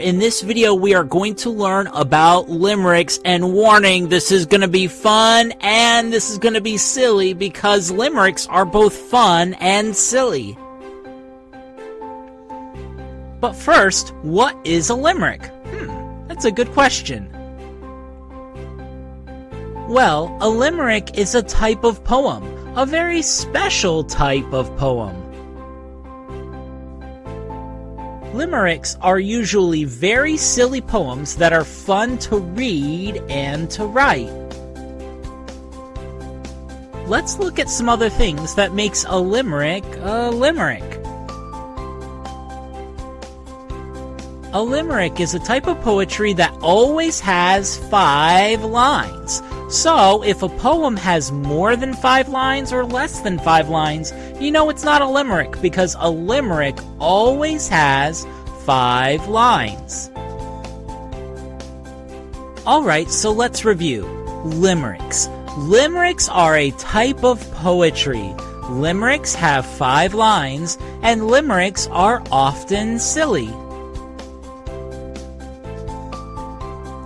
In this video, we are going to learn about limericks, and warning, this is going to be fun and this is going to be silly because limericks are both fun and silly. But first, what is a limerick? Hmm, that's a good question. Well, a limerick is a type of poem, a very special type of poem. Limericks are usually very silly poems that are fun to read and to write. Let's look at some other things that makes a limerick a limerick. A limerick is a type of poetry that always has five lines. So, if a poem has more than five lines or less than five lines, you know it's not a limerick because a limerick always has five lines. Alright, so let's review. Limericks. Limericks are a type of poetry. Limericks have five lines, and limericks are often silly.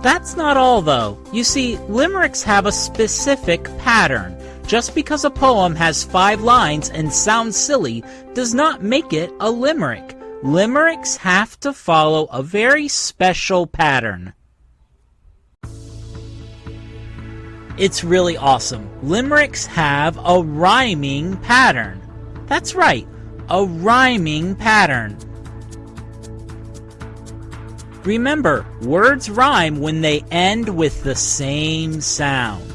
That's not all, though. You see, limericks have a specific pattern. Just because a poem has five lines and sounds silly does not make it a limerick. Limericks have to follow a very special pattern. It's really awesome. Limericks have a rhyming pattern. That's right, a rhyming pattern. Remember, words rhyme when they end with the same sound.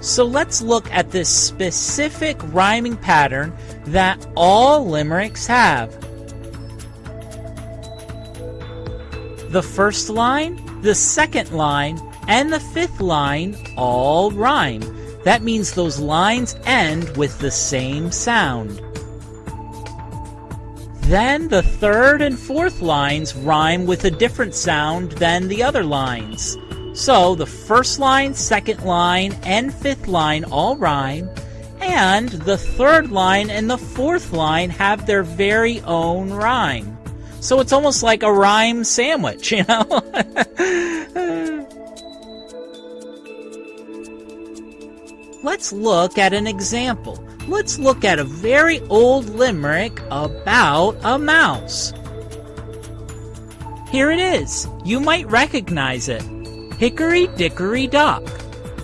So let's look at this specific rhyming pattern that all limericks have. The first line, the second line, and the fifth line all rhyme. That means those lines end with the same sound. Then the third and fourth lines rhyme with a different sound than the other lines. So the first line, second line, and fifth line all rhyme, and the third line and the fourth line have their very own rhyme. So it's almost like a rhyme sandwich, you know? Let's look at an example let's look at a very old limerick about a mouse. Here it is. You might recognize it. Hickory dickory dock.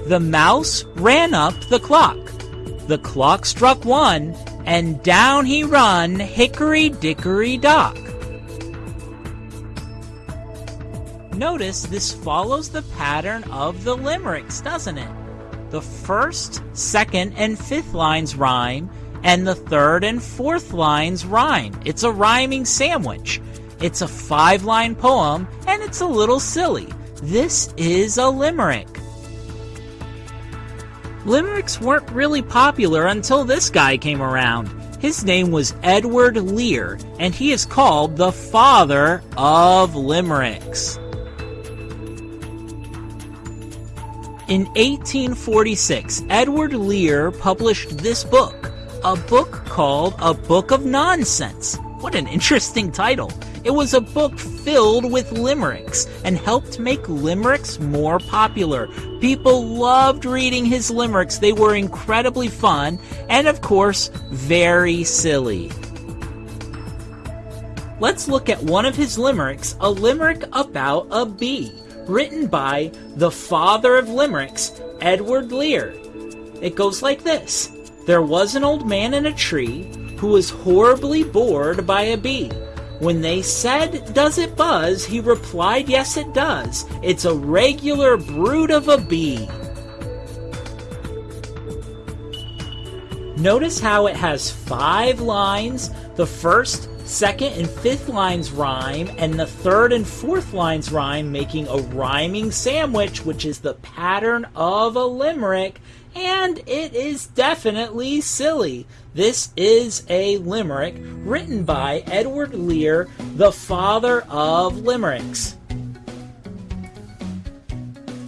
The mouse ran up the clock. The clock struck one, and down he run, hickory dickory dock. Notice this follows the pattern of the limericks, doesn't it? The first, second, and fifth lines rhyme, and the third and fourth lines rhyme. It's a rhyming sandwich. It's a five line poem, and it's a little silly. This is a limerick. Limericks weren't really popular until this guy came around. His name was Edward Lear, and he is called the father of limericks. In 1846, Edward Lear published this book, a book called A Book of Nonsense. What an interesting title. It was a book filled with limericks and helped make limericks more popular. People loved reading his limericks. They were incredibly fun and, of course, very silly. Let's look at one of his limericks, a limerick about a bee written by the father of limericks, Edward Lear. It goes like this There was an old man in a tree who was horribly bored by a bee. When they said, Does it buzz? he replied, Yes, it does. It's a regular brood of a bee. Notice how it has five lines. The first second and fifth lines rhyme, and the third and fourth lines rhyme, making a rhyming sandwich, which is the pattern of a limerick, and it is definitely silly. This is a limerick written by Edward Lear, the father of limericks.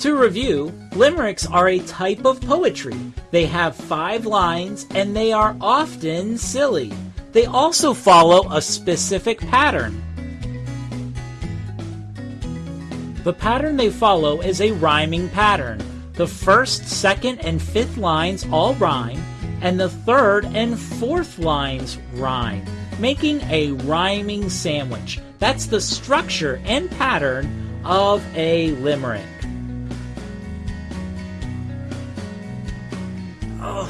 To review, limericks are a type of poetry. They have five lines and they are often silly. They also follow a specific pattern. The pattern they follow is a rhyming pattern. The first, second, and fifth lines all rhyme, and the third and fourth lines rhyme, making a rhyming sandwich. That's the structure and pattern of a limerick.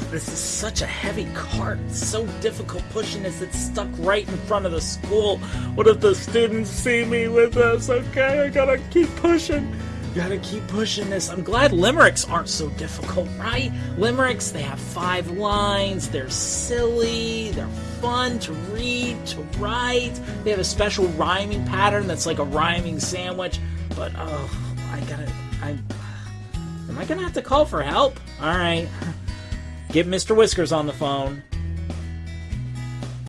This is such a heavy cart. So difficult pushing this. It's stuck right in front of the school. What if the students see me with this? Okay, I gotta keep pushing. Gotta keep pushing this. I'm glad limericks aren't so difficult, right? Limericks, they have five lines. They're silly. They're fun to read, to write. They have a special rhyming pattern that's like a rhyming sandwich. But, oh, I gotta. I. Am I gonna have to call for help? Alright. Get Mr. Whiskers on the phone.